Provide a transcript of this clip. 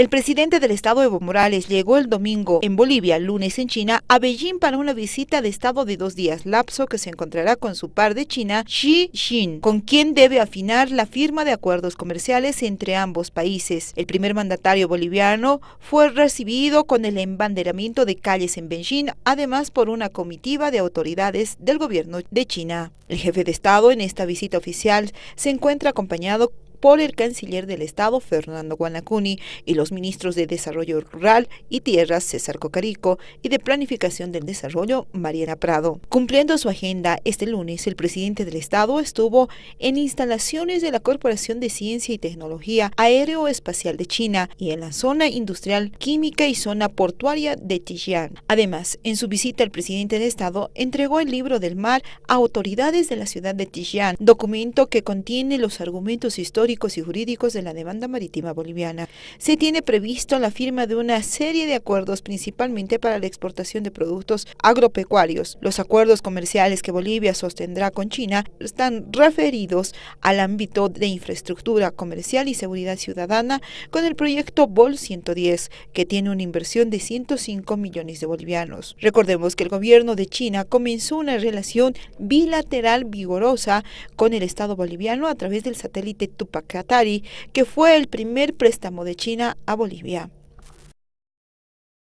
El presidente del estado Evo Morales llegó el domingo en Bolivia, lunes en China, a Beijing para una visita de estado de dos días, lapso que se encontrará con su par de China, Xi Jinping, con quien debe afinar la firma de acuerdos comerciales entre ambos países. El primer mandatario boliviano fue recibido con el embanderamiento de calles en Beijing, además por una comitiva de autoridades del gobierno de China. El jefe de estado en esta visita oficial se encuentra acompañado por el canciller del Estado, Fernando Guanacuni, y los ministros de Desarrollo Rural y Tierras, César Cocarico, y de Planificación del Desarrollo, Mariana Prado. Cumpliendo su agenda, este lunes el presidente del Estado estuvo en instalaciones de la Corporación de Ciencia y Tecnología Aeroespacial de China y en la zona industrial química y zona portuaria de Tijian. Además, en su visita el presidente del Estado entregó el libro del mar a autoridades de la ciudad de Tijian, documento que contiene los argumentos históricos y jurídicos de la demanda marítima boliviana. Se tiene previsto la firma de una serie de acuerdos principalmente para la exportación de productos agropecuarios. Los acuerdos comerciales que Bolivia sostendrá con China están referidos al ámbito de infraestructura comercial y seguridad ciudadana con el proyecto BOL 110, que tiene una inversión de 105 millones de bolivianos. Recordemos que el gobierno de China comenzó una relación bilateral vigorosa con el Estado boliviano a través del satélite Tupac Qatari, que fue el primer préstamo de China a Bolivia.